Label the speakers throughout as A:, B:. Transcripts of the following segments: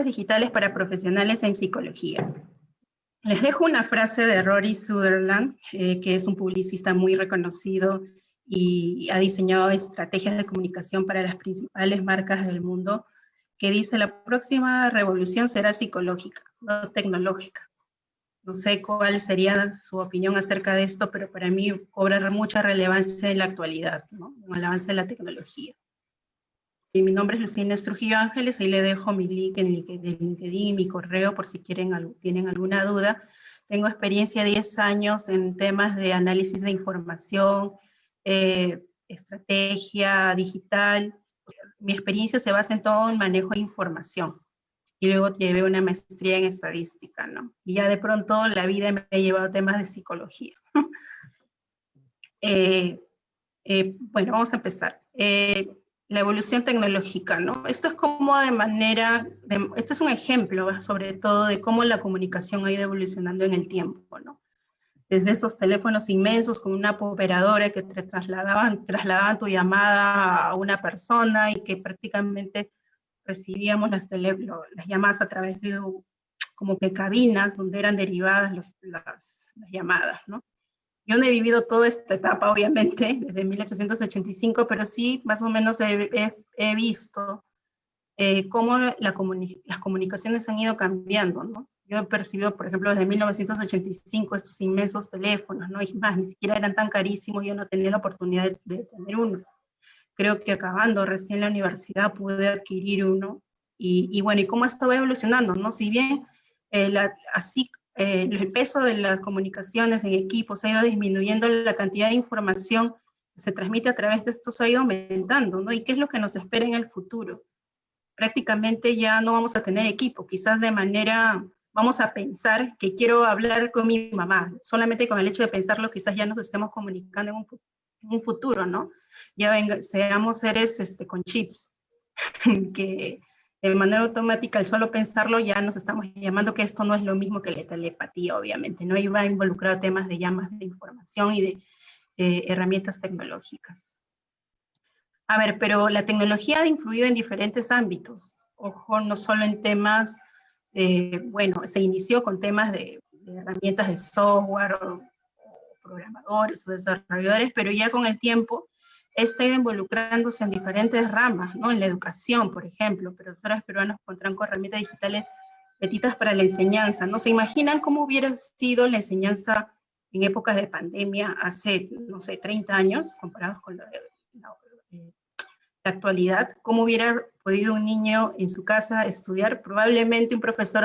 A: Digitales para profesionales en psicología. Les dejo una frase de Rory Sutherland, eh, que es un publicista muy reconocido y ha diseñado estrategias de comunicación para las principales marcas del mundo, que dice la próxima revolución será psicológica, no tecnológica. No sé cuál sería su opinión acerca de esto, pero para mí cobra mucha relevancia en la actualidad, ¿no? el avance de la tecnología. Mi nombre es Lucina Trujillo Ángeles, ahí le dejo mi link en LinkedIn mi correo por si quieren, tienen alguna duda. Tengo experiencia de 10 años en temas de análisis de información, eh, estrategia digital. Mi experiencia se basa en todo el manejo de información. Y luego llevé una maestría en estadística, ¿no? Y ya de pronto la vida me ha llevado a temas de psicología. Eh, eh, bueno, vamos a empezar la evolución tecnológica, ¿no? Esto es como de manera, esto es un ejemplo sobre todo de cómo la comunicación ha ido evolucionando en el tiempo, ¿no? Desde esos teléfonos inmensos con una operadora que te trasladaban, trasladaban tu llamada a una persona y que prácticamente recibíamos las, llamadas a través de como que cabinas donde eran derivadas las llamadas, ¿no? Yo no he vivido toda esta etapa, obviamente, desde 1885, pero sí más o menos he, visto eh, cómo la las comunicaciones han ido cambiando, ¿no? Yo he percibido, por ejemplo, desde 1985 estos inmensos teléfonos, ¿no? Y más, ni siquiera eran tan carísimos, yo no tenía la oportunidad de, tener uno. Creo que acabando recién la universidad pude adquirir uno. Y, bueno, ¿y cómo estaba evolucionando, no? Si bien eh, así eh, el peso de las comunicaciones en equipos ha ido disminuyendo, la cantidad de información que se transmite a través de estos ha ido aumentando, ¿no? ¿Y qué es lo que nos espera en el futuro? Prácticamente ya no vamos a tener equipo, quizás de manera, vamos a pensar que quiero hablar con mi mamá, solamente con el hecho de pensarlo quizás ya nos estemos comunicando en un, futuro, ¿no? Ya venga, seamos seres este, con chips, que de manera automática, al solo pensarlo, ya nos estamos llamando que esto no es lo mismo que la telepatía, obviamente, ¿no? Iba a involucrar temas de llamas de información y de eh, herramientas tecnológicas. A ver, pero la tecnología ha influido en diferentes ámbitos. Ojo, no solo en temas, bueno, se inició con temas de, herramientas de software programadores o desarrolladores, pero ya con el tiempo está involucrándose en diferentes ramas, ¿no? En la educación, por ejemplo, profesores peruanos encontraron con herramientas digitales petitas para la enseñanza, ¿no? ¿Se imaginan cómo hubiera sido la enseñanza en épocas de pandemia hace, no sé, 30 años, comparados con la, actualidad? ¿Cómo hubiera podido un niño en su casa estudiar? Probablemente un profesor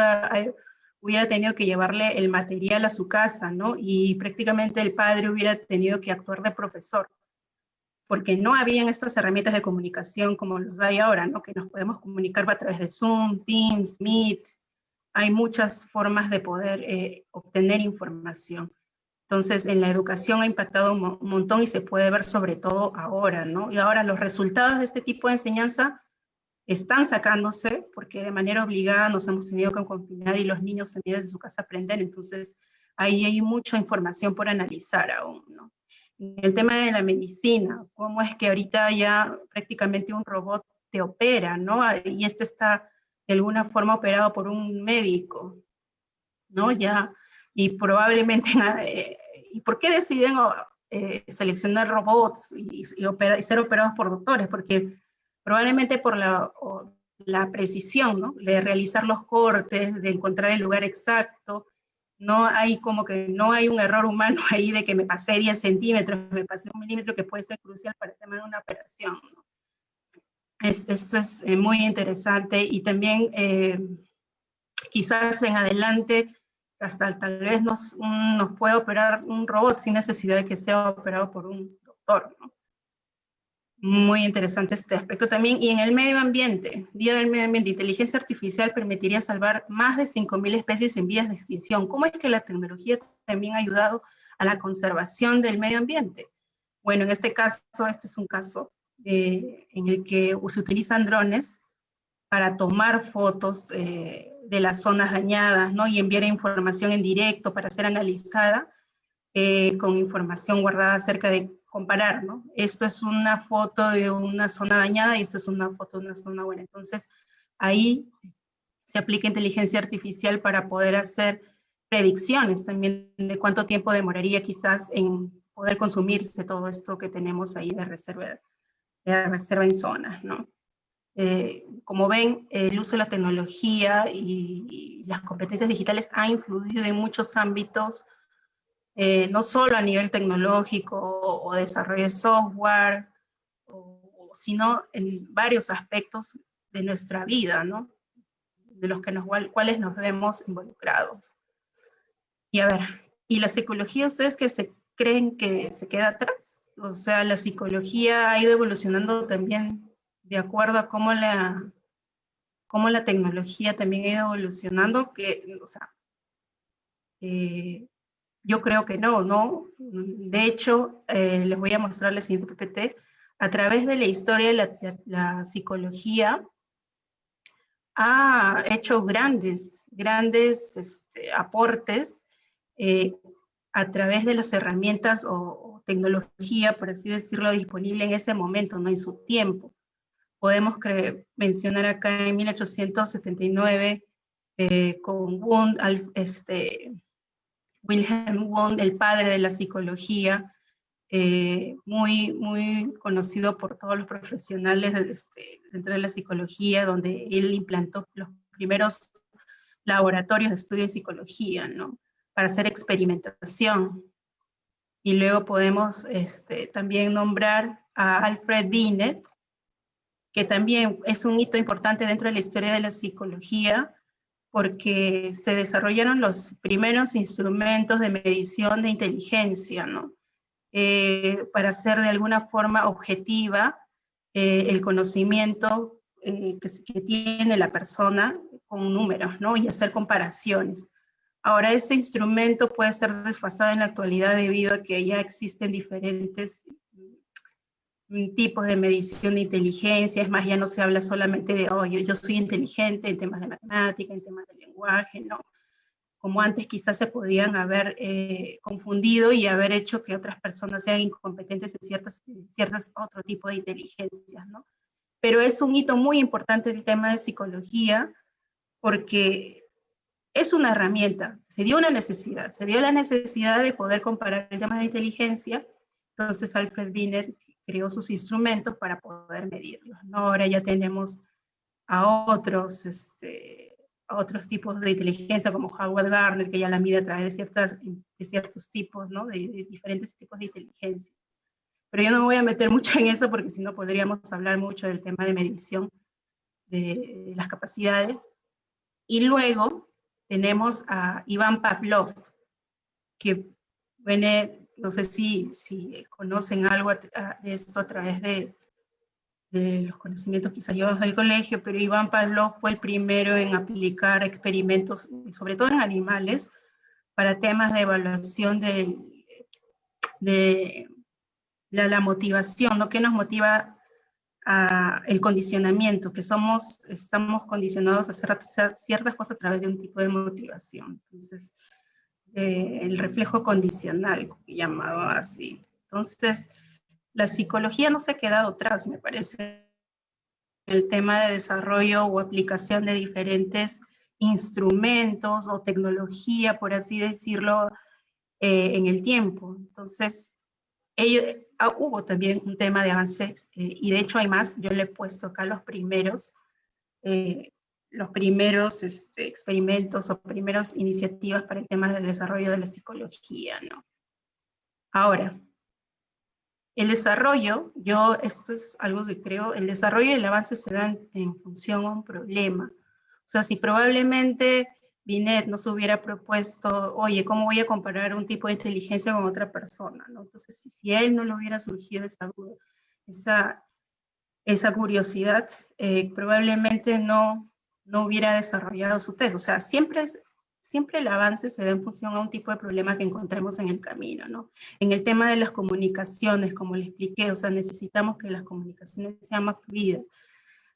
A: hubiera tenido que llevarle el material a su casa, ¿no? Y prácticamente el padre hubiera tenido que actuar de profesor porque no habían estas herramientas de comunicación como los hay ahora, ¿no? que nos podemos comunicar a través de Zoom, Teams, Meet, hay muchas formas de poder eh, obtener información. Entonces, en la educación ha impactado un montón y se puede ver sobre todo ahora, ¿no? Y ahora los resultados de este tipo de enseñanza están sacándose porque de manera obligada nos hemos tenido que confinar y los niños también desde su casa aprenden, entonces ahí hay mucha información por analizar aún, ¿no? El tema de la medicina, cómo es que ahorita ya prácticamente un robot te opera, ¿no? Y este está de alguna forma operado por un médico, ¿no? Ya, y probablemente, eh, ¿y por qué deciden eh, seleccionar robots y, ser operados por doctores? Porque probablemente por la, la precisión, ¿no? De realizar los cortes, de encontrar el lugar exacto, no hay como que no hay un error humano ahí de que me pasé 10 centímetros, me pasé un milímetro que puede ser crucial para el tema de una operación. Es, eso es eh, muy interesante y también eh, quizás en adelante hasta tal vez nos, nos puede operar un robot sin necesidad de que sea operado por un doctor. Muy interesante este aspecto también. Y en el medio ambiente, Día del Medio Ambiente, inteligencia artificial permitiría salvar más de 5.000 especies en vías de extinción. ¿Cómo es que la tecnología también ha ayudado a la conservación del medio ambiente? Bueno, en este caso, este es un caso eh, en el que se utilizan drones para tomar fotos eh, de las zonas dañadas, ¿no? Y enviar información en directo para ser analizada eh, con información guardada acerca de comparar, ¿no? Esto es una foto de una zona dañada y esto es una foto de una zona buena. Entonces, ahí se aplica inteligencia artificial para poder hacer predicciones también de cuánto tiempo demoraría quizás en poder consumirse todo esto que tenemos ahí de reserva, de reserva en zonas, ¿no? Eh, como ven, el uso de la tecnología y, las competencias digitales ha influido en muchos ámbitos, eh, no solo a nivel tecnológico o, desarrollo de software, sino en varios aspectos de nuestra vida, ¿no? de los que nos, cuales nos vemos involucrados. Y a ver, ¿y la psicología ustedes que se creen que se queda atrás? O sea, la psicología ha ido evolucionando también de acuerdo a cómo la, cómo la tecnología también ha ido evolucionando, que, o sea, eh, yo creo que no, ¿no? De hecho, eh, les voy a mostrar el siguiente PPT. A través de la historia de la, psicología, ha hecho grandes, grandes este, aportes eh, a través de las herramientas o, o, tecnología, por así decirlo, disponible en ese momento, no en su tiempo podemos mencionar acá en 1879 eh, con Wundt, este, Wilhelm Wundt, el padre de la psicología, eh, muy, muy conocido por todos los profesionales este, dentro de la psicología, donde él implantó los primeros laboratorios de estudio de psicología, ¿no? Para hacer experimentación. Y luego podemos este, también nombrar a Alfred Binet, que también es un hito importante dentro de la historia de la psicología, porque se desarrollaron los primeros instrumentos de medición de inteligencia, ¿no? Eh, para hacer de alguna forma objetiva eh, el conocimiento eh, que, que, tiene la persona con números, ¿no? Y hacer comparaciones. Ahora, este instrumento puede ser desfasado en la actualidad debido a que ya existen diferentes tipos de medición de inteligencia, es más, ya no se habla solamente de, oh, yo, soy inteligente en temas de matemática, en temas de lenguaje, ¿no? Como antes quizás se podían haber eh, confundido y haber hecho que otras personas sean incompetentes en ciertas, ciertas otro tipo de inteligencias, ¿no? Pero es un hito muy importante el tema de psicología, porque es una herramienta, se dio una necesidad, se dio la necesidad de poder comparar el tema de inteligencia, entonces Alfred Binet creó sus instrumentos para poder medirlos. ¿no? Ahora ya tenemos a otros, este, otros tipos de inteligencia como Howard Gardner, que ya la mide a través de, ciertas, de ciertos tipos, ¿no? de, diferentes tipos de inteligencia. Pero yo no me voy a meter mucho en eso porque si no podríamos hablar mucho del tema de medición de, de las capacidades. Y luego tenemos a Iván Pavlov, que viene no sé si, conocen algo de esto a través de, los conocimientos quizás llevados del colegio, pero Iván Pavlov fue el primero en aplicar experimentos, sobre todo en animales, para temas de evaluación de, la, motivación, ¿no? ¿Qué nos motiva el condicionamiento? Que somos, estamos condicionados a hacer ciertas cosas a través de un tipo de motivación. Entonces, el reflejo condicional, llamado así. Entonces, la psicología no se ha quedado atrás, me parece, el tema de desarrollo o aplicación de diferentes instrumentos o tecnología, por así decirlo, eh, en el tiempo. Entonces, ah, hubo también un tema de avance, eh, y de hecho hay más, yo le he puesto acá los primeros, eh, los primeros este, experimentos o primeras iniciativas para el tema del desarrollo de la psicología, ¿no? Ahora, el desarrollo, yo, esto es algo que creo, el desarrollo y el avance se dan en función a un problema. O sea, si probablemente Binet nos hubiera propuesto, oye, ¿cómo voy a comparar un tipo de inteligencia con otra persona? ¿no? Entonces, si, si él no le hubiera surgido esa duda, esa, esa curiosidad, eh, probablemente no, no hubiera desarrollado su test. O sea, siempre, siempre el avance se da en función a un tipo de problema que encontremos en el camino, ¿no? En el tema de las comunicaciones, como le expliqué, o sea, necesitamos que las comunicaciones sean más fluidas,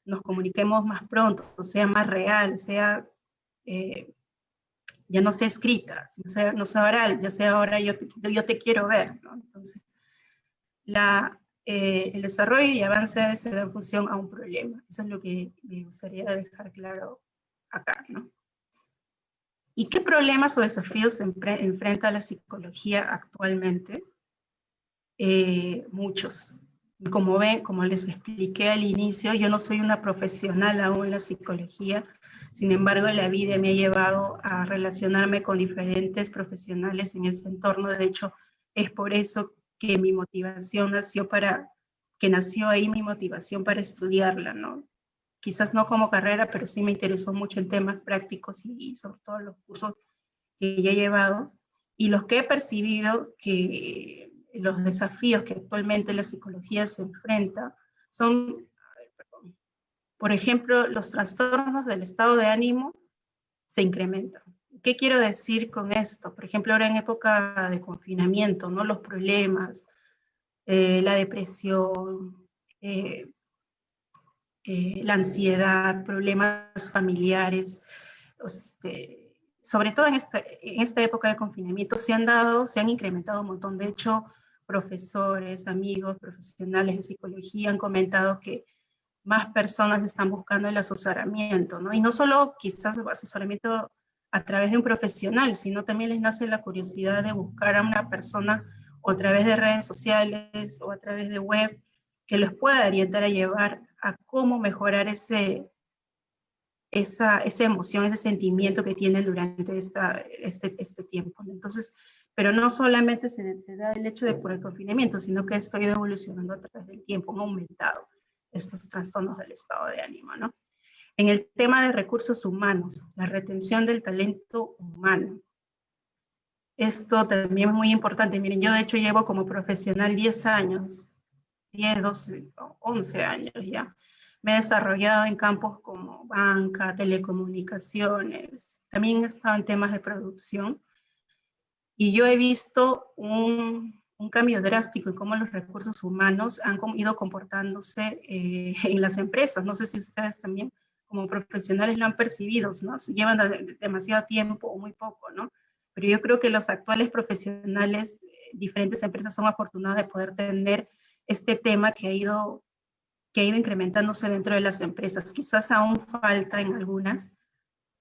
A: nos comuniquemos más pronto, sea más real, sea, eh, ya no sea escrita, no sea, no sea oral, ya sea ahora yo te, yo quiero ver. Entonces, la, eh, el desarrollo y avance se da en función a un problema. Eso es lo que me gustaría dejar claro acá, ¿no? ¿Y qué problemas o desafíos enfrenta la psicología actualmente? Eh, muchos. Como ven, como les expliqué al inicio, yo no soy una profesional aún en la psicología, sin embargo, la vida me ha llevado a relacionarme con diferentes profesionales en ese entorno. De hecho, es por eso que mi motivación nació para, que nació ahí mi motivación para estudiarla, ¿no? Quizás no como carrera, pero sí me interesó mucho en temas prácticos y, sobre todo los cursos que ya he llevado y los que he percibido que los desafíos que actualmente la psicología se enfrenta son, por ejemplo, los trastornos del estado de ánimo se incrementan. ¿Qué quiero decir con esto? Por ejemplo, ahora en época de confinamiento, ¿no? Los problemas, eh, la depresión, eh, eh, la ansiedad, problemas familiares, este, sobre todo en esta, en esta época de confinamiento se han dado, se han incrementado un montón. De hecho, profesores, amigos, profesionales de psicología han comentado que más personas están buscando el asesoramiento, ¿no? Y no solo quizás asesoramiento a través de un profesional, sino también les nace la curiosidad de buscar a una persona a través de redes sociales o a través de web que los pueda orientar a llevar a cómo mejorar ese, esa, esa emoción, ese sentimiento que tienen durante esta, este, este tiempo. Entonces, pero no solamente se, se, da el hecho de por el confinamiento, sino que esto ha ido evolucionando a través del tiempo, han aumentado estos trastornos del estado de ánimo, ¿no? En el tema de recursos humanos, la retención del talento humano. Esto también es muy importante. Miren, yo de hecho llevo como profesional 10 años, 10, 12, 11 años ya. Me he desarrollado en campos como banca, telecomunicaciones, también he estado en temas de producción. Y yo he visto un, un cambio drástico en cómo los recursos humanos han ido comportándose eh, en las empresas. No sé si ustedes también como profesionales lo han percibido, ¿no? Llevan demasiado tiempo o muy poco, ¿no? Pero yo creo que los actuales profesionales, eh, diferentes empresas son afortunadas de poder tener este tema que ha ido que ha ido incrementándose dentro de las empresas. Quizás aún falta en algunas,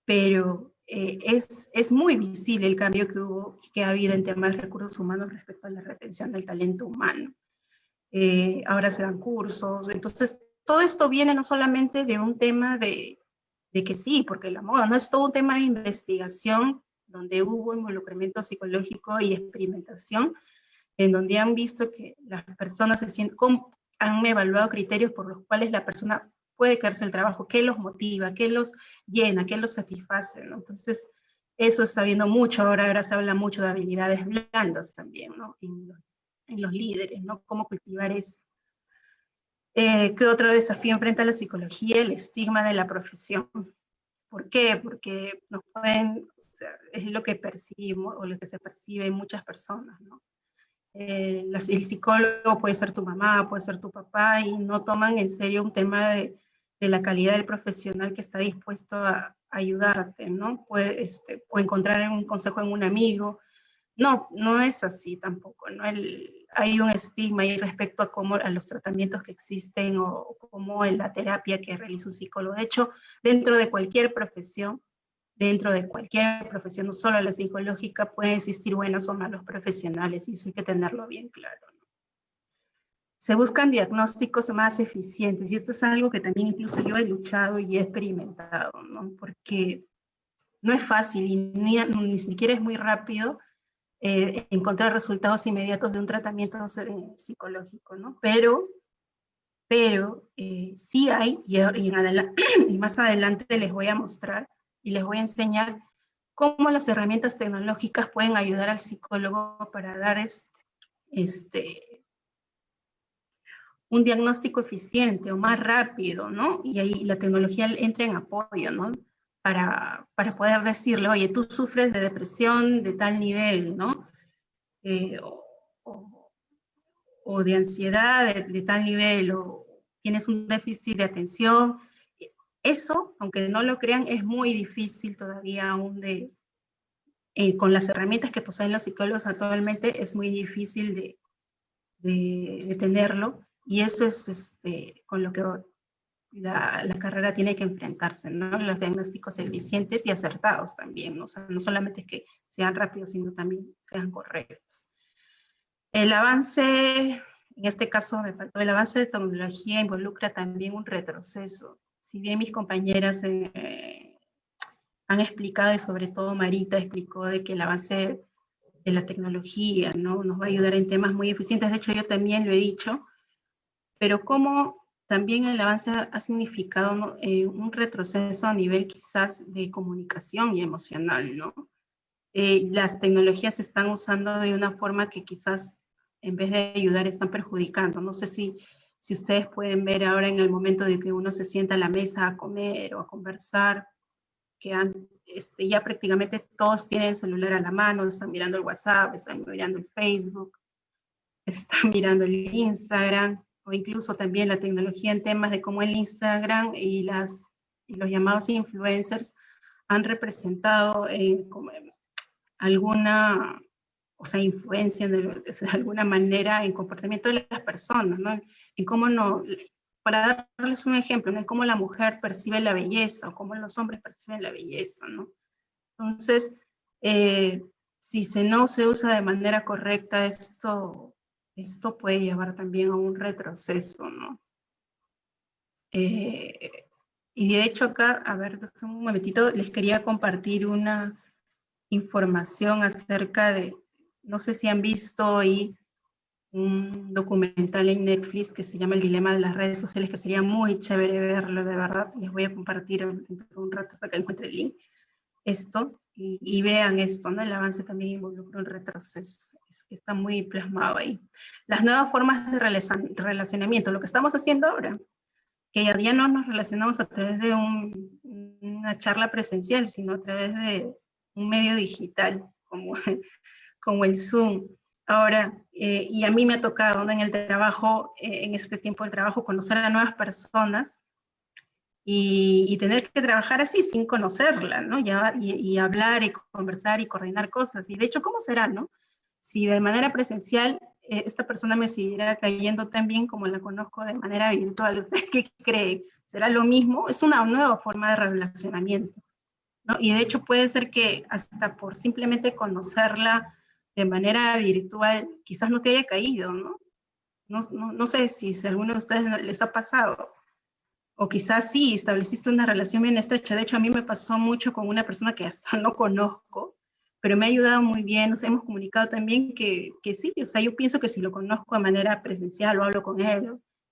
A: pero eh, es, es muy visible el cambio que, hubo, que ha habido en temas de recursos humanos respecto a la retención del talento humano. Eh, ahora se dan cursos, entonces todo esto viene no solamente de un tema de, de que sí, porque la moda no es todo un tema de investigación donde hubo involucramiento psicológico y experimentación, en donde han visto que las personas se sienten, han evaluado criterios por los cuales la persona puede quedarse el trabajo, qué los motiva, qué los llena, qué los satisface. Entonces, eso está viendo mucho, ahora, ahora se habla mucho de habilidades blandas también, ¿no? En los, en los líderes, ¿no? Cómo cultivar eso. Eh, ¿Qué otro desafío enfrenta la psicología? El estigma de la profesión. ¿Por qué? Porque nos pueden, es lo que percibimos o lo que se percibe en muchas personas, ¿no? Eh, el psicólogo puede ser tu mamá, puede ser tu papá y no toman en serio un tema de, de la calidad del profesional que está dispuesto a, ayudarte, ¿no? Puede, este, o encontrar un consejo en un amigo. No, no es así tampoco, ¿no? El, hay un estigma ahí respecto a cómo a los tratamientos que existen o, cómo en la terapia que realiza un psicólogo. De hecho, dentro de cualquier profesión, dentro de cualquier profesión, no solo la psicológica, pueden existir buenos o malos profesionales y eso hay que tenerlo bien claro. Se buscan diagnósticos más eficientes y esto es algo que también incluso yo he luchado y he experimentado, ¿no? porque no es fácil y ni, ni siquiera es muy rápido eh, encontrar resultados inmediatos de un tratamiento psicológico, ¿no? Pero, pero eh, sí hay, y, y, más adelante les voy a mostrar y les voy a enseñar cómo las herramientas tecnológicas pueden ayudar al psicólogo para dar este, este, un diagnóstico eficiente o más rápido, ¿no? Y ahí la tecnología entra en apoyo, ¿no? Para, para poder decirle, oye, tú sufres de depresión de tal nivel, ¿no? Eh, o, o, de ansiedad de, tal nivel, o tienes un déficit de atención. Eso, aunque no lo crean, es muy difícil todavía aún de, eh, con las herramientas que poseen los psicólogos actualmente, es muy difícil de, de, de tenerlo. Y eso es este, con lo que la, carrera tiene que enfrentarse, ¿no? Los diagnósticos eficientes y acertados también, ¿no? O sea, no solamente que sean rápidos, sino también sean correctos. El avance, en este caso me faltó, el avance de tecnología involucra también un retroceso. Si bien mis compañeras eh, han explicado, y sobre todo Marita explicó de que el avance de la tecnología, ¿no? Nos va a ayudar en temas muy eficientes, de hecho yo también lo he dicho, pero cómo también el avance ha significado eh, un retroceso a nivel quizás de comunicación y emocional, ¿no? Eh, las tecnologías se están usando de una forma que quizás en vez de ayudar están perjudicando. No sé si, si ustedes pueden ver ahora en el momento de que uno se sienta a la mesa a comer o a conversar, que han, este, ya prácticamente todos tienen el celular a la mano, están mirando el WhatsApp, están mirando el Facebook, están mirando el Instagram, o incluso también la tecnología en temas de cómo el Instagram y, los llamados influencers han representado eh, alguna, o sea, influencia de, alguna manera en comportamiento de las personas, ¿no? En cómo no, para darles un ejemplo, en cómo la mujer percibe la belleza o cómo los hombres perciben la belleza, ¿no? Entonces, eh, si se no se usa de manera correcta, esto, esto puede llevar también a un retroceso, ¿no? Eh, y de hecho acá, a ver, un momentito, les quería compartir una información acerca de, no sé si han visto ahí un documental en Netflix que se llama El dilema de las redes sociales, que sería muy chévere verlo, de verdad. Les voy a compartir un rato para que encuentre el link. Esto, y, vean esto, ¿no? El avance también involucra un retroceso, es que está muy plasmado ahí. Las nuevas formas de relacionamiento, lo que estamos haciendo ahora, que ya, no nos relacionamos a través de una charla presencial, sino a través de un medio digital, como, como el Zoom, Ahora, eh, y a mí me ha tocado en el trabajo, eh, en este tiempo del trabajo, conocer a nuevas personas y, tener que trabajar así sin conocerla, ¿no? y, hablar y conversar y coordinar cosas. Y de hecho, ¿cómo será, no? Si de manera presencial eh, esta persona me siguiera cayendo tan bien como la conozco de manera virtual, ¿usted qué cree? ¿Será lo mismo? Es una nueva forma de relacionamiento, ¿no? Y de hecho puede ser que hasta por simplemente conocerla de manera virtual, quizás no te haya caído, ¿no? No, sé si, si a alguno de ustedes les ha pasado. O quizás sí, estableciste una relación bien estrecha. De hecho, a mí me pasó mucho con una persona que hasta no conozco, pero me ha ayudado muy bien. Nos hemos comunicado también que, que sí, o sea, yo pienso que si lo conozco de manera presencial o hablo con él,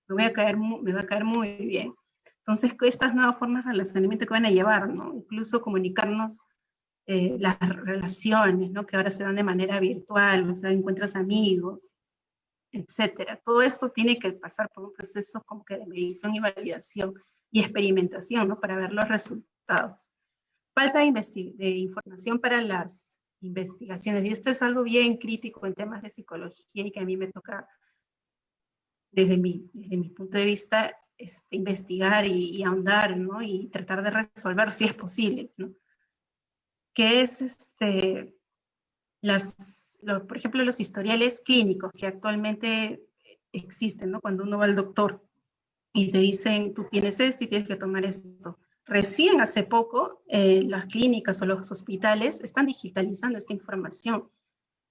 A: me, voy a caer, me va a caer muy bien. Entonces, estas nuevas formas de relacionamiento que van a llevar, ¿no? Incluso comunicarnos eh, las relaciones, ¿no? que ahora se dan de manera virtual, o sea, encuentras amigos, etcétera. Todo esto tiene que pasar por un proceso como que de medición y validación y experimentación, ¿no? Para ver los resultados. Falta de, de información para las investigaciones, y esto es algo bien crítico en temas de psicología y que a mí me toca, desde mi, desde mi punto de vista, este, investigar y, ahondar, ¿no? Y tratar de resolver si es posible, ¿no? que es, este, las, por ejemplo, los historiales clínicos que actualmente existen, ¿no? Cuando uno va al doctor y te dicen, tú tienes esto y tienes que tomar esto. Recién hace poco, eh, las clínicas o los hospitales están digitalizando esta información.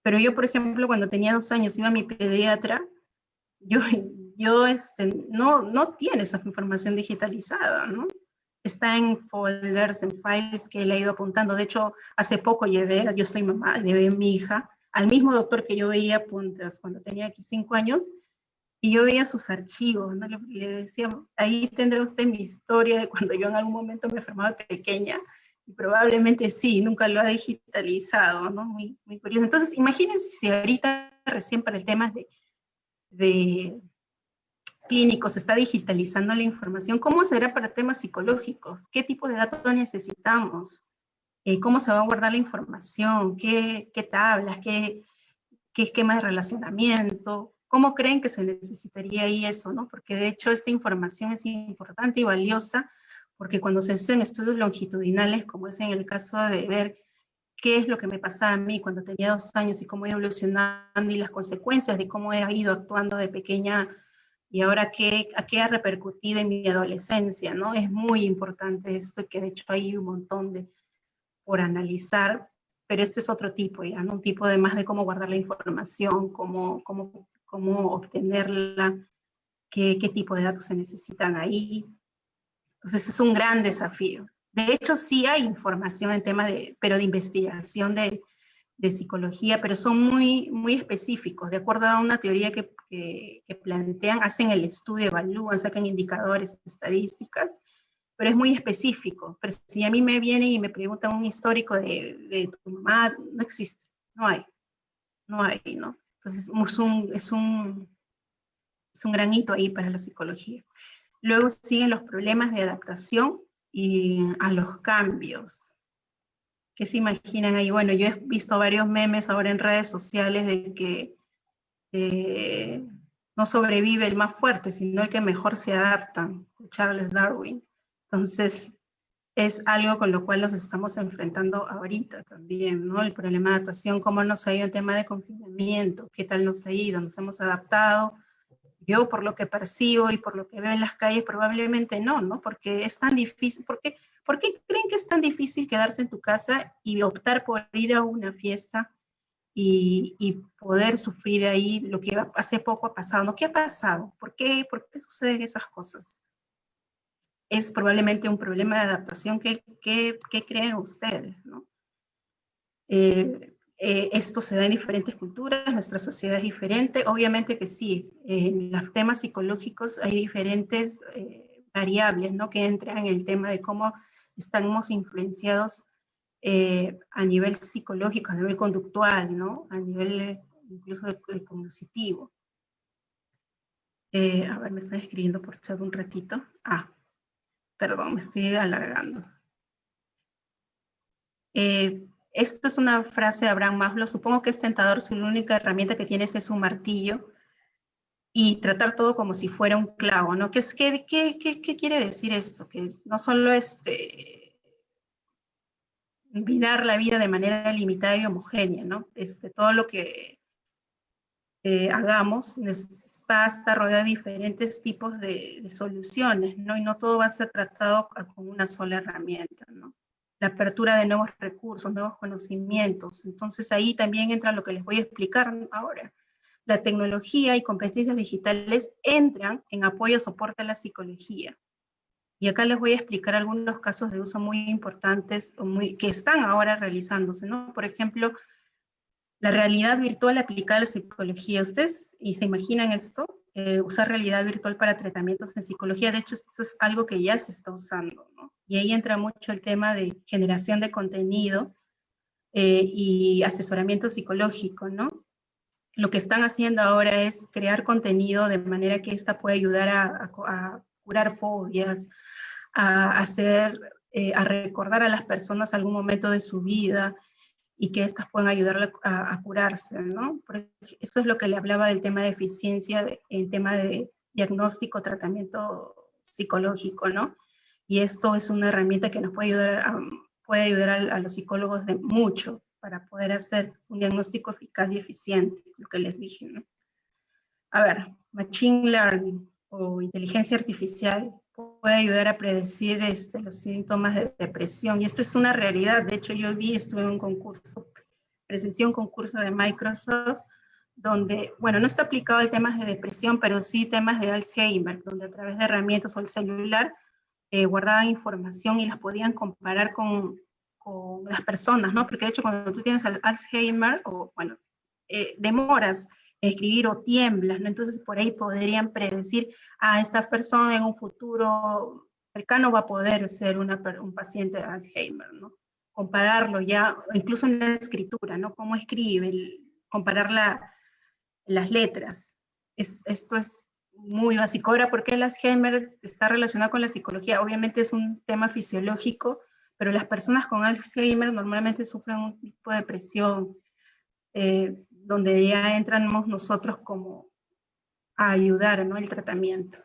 A: Pero yo, por ejemplo, cuando tenía dos años, iba a mi pediatra, yo, yo este, no, no tiene esa información digitalizada, ¿no? está en folders, en files que ha ido apuntando. De hecho, hace poco llevé, yo soy mamá, llevé a mi hija al mismo doctor que yo veía puntas cuando tenía aquí cinco años, y yo veía sus archivos, ¿no? le, decía, ahí tendrá usted mi historia de cuando yo en algún momento me enfermaba pequeña, y probablemente sí, nunca lo ha digitalizado, ¿no? Muy, muy curioso. Entonces, imagínense si ahorita recién para el tema de, de clínicos, está digitalizando la información, ¿cómo será para temas psicológicos? ¿Qué tipo de datos necesitamos? Eh, ¿Cómo se va a guardar la información? ¿Qué, qué tablas? ¿Qué, ¿Qué esquema de relacionamiento? ¿Cómo creen que se necesitaría ahí eso? ¿no? Porque de hecho esta información es importante y valiosa porque cuando se hacen estudios longitudinales, como es en el caso de ver qué es lo que me pasaba a mí cuando tenía dos años y cómo he evolucionando y las consecuencias de cómo he ido actuando de pequeña y ahora qué, a qué ha repercutido en mi adolescencia, ¿no? Es muy importante esto, que de hecho hay un montón de por analizar, pero este es otro tipo, ya, ¿no? Un tipo de más de cómo guardar la información, cómo, cómo, cómo obtenerla, qué, qué tipo de datos se necesitan ahí. Entonces es un gran desafío. De hecho, sí hay información en tema de, pero de investigación de, de psicología, pero son muy, muy específicos, de acuerdo a una teoría que, que, plantean, hacen el estudio, evalúan, sacan indicadores, estadísticas, pero es muy específico. Pero si a mí me viene y me preguntan un histórico de, de tu mamá, no existe, no hay, no hay, ¿no? Entonces es un, es un, es un gran hito ahí para la psicología. Luego siguen los problemas de adaptación y a los cambios. ¿Qué se imaginan ahí? Bueno, yo he visto varios memes ahora en redes sociales de que eh, no sobrevive el más fuerte, sino el que mejor se adapta, Charles Darwin. Entonces, es algo con lo cual nos estamos enfrentando ahorita también, ¿no? El problema de adaptación, cómo nos ha ido el tema de confinamiento, qué tal nos ha ido, nos hemos adaptado. Yo, por lo que percibo y por lo que veo en las calles, probablemente no, ¿no? Porque es tan difícil, porque ¿Por qué creen que es tan difícil quedarse en tu casa y optar por ir a una fiesta y, poder sufrir ahí lo que hace poco ha pasado? ¿No? ¿Qué ha pasado? ¿Por qué, ¿Por qué suceden esas cosas? Es probablemente un problema de adaptación que, creen ustedes, ¿no? Eh, eh, esto se da en diferentes culturas, nuestra sociedad es diferente, obviamente que sí, en los temas psicológicos hay diferentes eh, variables, ¿no? Que entran en el tema de cómo estamos influenciados a nivel psicológico, a nivel conductual, ¿no? A nivel incluso de, cognitivo. A ver, me están escribiendo por chat un ratito. Ah, perdón, me estoy alargando. Eh, esto es una frase de Abraham Maslow. Supongo que es tentador si la única herramienta que tienes es un martillo y tratar todo como si fuera un clavo, ¿no? ¿Qué, es, qué, qué, quiere decir esto? Que no solo este, mirar la vida de manera limitada y homogénea, ¿no? Este, todo lo que eh, hagamos va a estar rodeado de diferentes tipos de, soluciones, ¿no? Y no todo va a ser tratado con una sola herramienta, ¿no? La apertura de nuevos recursos, nuevos conocimientos. Entonces ahí también entra lo que les voy a explicar ahora la tecnología y competencias digitales entran en apoyo soporte a la psicología. Y acá les voy a explicar algunos casos de uso muy importantes muy, que están ahora realizándose, ¿no? Por ejemplo, la realidad virtual aplicada a la psicología. ¿Ustedes y se imaginan esto? Eh, usar realidad virtual para tratamientos en psicología. De hecho, esto es algo que ya se está usando. Y ahí entra mucho el tema de generación de contenido eh, y asesoramiento psicológico, ¿no? lo que están haciendo ahora es crear contenido de manera que esta pueda ayudar a, curar fobias, a hacer, eh, a recordar a las personas algún momento de su vida y que éstas puedan ayudar a, curarse, ¿no? eso es lo que le hablaba del tema de eficiencia, en tema de diagnóstico, tratamiento psicológico, ¿no? Y esto es una herramienta que nos puede ayudar a, puede ayudar a los psicólogos de mucho, para poder hacer un diagnóstico eficaz y eficiente, lo que les dije. ¿no? A ver, Machine Learning o inteligencia artificial puede ayudar a predecir este, los síntomas de depresión. Y esto es una realidad. De hecho, yo vi, estuve en un concurso, presencié un concurso de Microsoft, donde, bueno, no está aplicado el temas de depresión, pero sí temas de Alzheimer, donde a través de herramientas o el celular eh, guardaban información y las podían comparar con las personas, ¿no? Porque de hecho cuando tú tienes Alzheimer, o bueno, eh, demoras escribir o tiemblas, ¿no? Entonces por ahí podrían predecir, a ah, esta persona en un futuro cercano va a poder ser una, un paciente de Alzheimer, ¿no? Compararlo ya, incluso en la escritura, ¿no? Cómo escribe, comparar la, las letras. Es, esto es muy básico. Ahora, ¿por qué el Alzheimer está relacionado con la psicología? Obviamente es un tema fisiológico, pero las personas con Alzheimer normalmente sufren un tipo de depresión, eh, donde ya entramos nosotros como a ayudar ¿no? el tratamiento.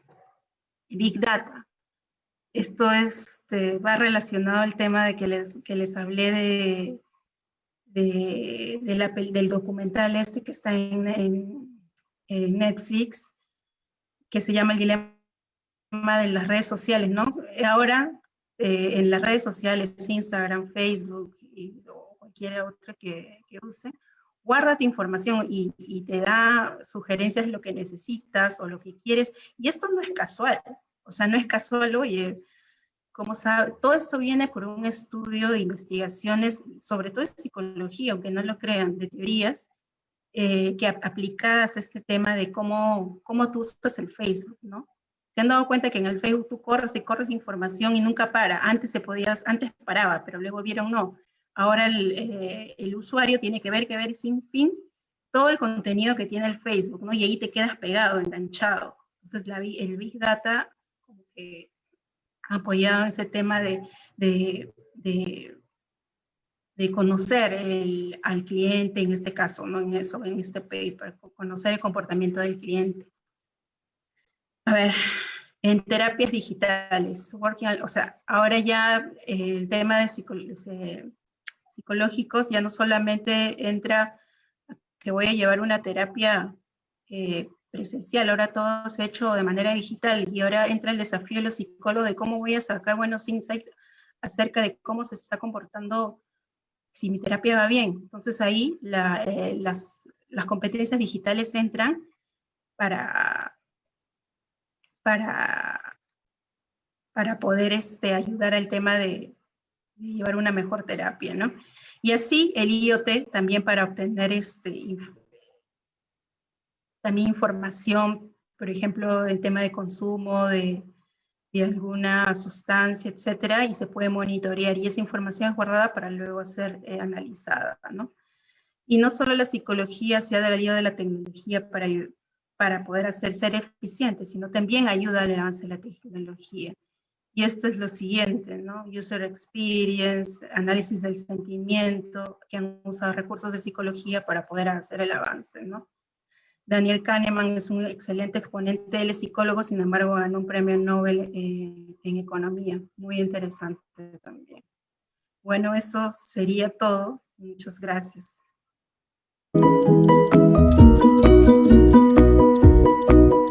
A: Big Data. Esto es, este, va relacionado al tema de que les, que les hablé de, de, del documental este que está en, en, Netflix, que se llama el dilema de las redes sociales, ¿no? Ahora, eh, en las redes sociales, Instagram, Facebook y, o cualquier otra que, que use, guarda tu información y, te da sugerencias de lo que necesitas o lo que quieres. Y esto no es casual, o sea, no es casual, oye, como sabe, todo esto viene por un estudio de investigaciones, sobre todo de psicología, aunque no lo crean, de teorías, eh, que aplicadas a este tema de cómo, cómo tú usas el Facebook, ¿no? Se han dado cuenta que en el Facebook tú corres y corres información y nunca para. Antes se podía, antes paraba, pero luego vieron no. Ahora el, eh, el usuario tiene que ver, que ver sin fin todo el contenido que tiene el Facebook, ¿no? Y ahí te quedas pegado, enganchado. Entonces la, el Big Data como que ha apoyado ese tema de, de, de, de conocer el, al cliente, en este caso, ¿no? En eso, en este paper, conocer el comportamiento del cliente. A ver, en terapias digitales, working, o sea, ahora ya eh, el tema de, psicológicos ya no solamente entra que voy a llevar una terapia eh, presencial, ahora todo se ha hecho de manera digital y ahora entra el desafío de los psicólogos de cómo voy a sacar buenos insights acerca de cómo se está comportando si mi terapia va bien. Entonces ahí eh, las, las competencias digitales entran para para, para poder este, ayudar al tema de, llevar una mejor terapia, ¿no? Y así el IoT también para obtener este, también información, por ejemplo, del tema de consumo de, de, alguna sustancia, etcétera, y se puede monitorear, y esa información es guardada para luego ser eh, analizada, ¿no? Y no solo la psicología se ha ayuda de la tecnología para, para poder hacer ser eficiente, sino también ayuda al avance de la tecnología. Y esto es lo siguiente, ¿no? User experience, análisis del sentimiento, que han usado recursos de psicología para poder hacer el avance, ¿no? Daniel Kahneman es un excelente exponente, él es psicólogo, sin embargo ganó un premio Nobel eh, en economía, muy interesante también. Bueno, eso sería todo. Muchas gracias.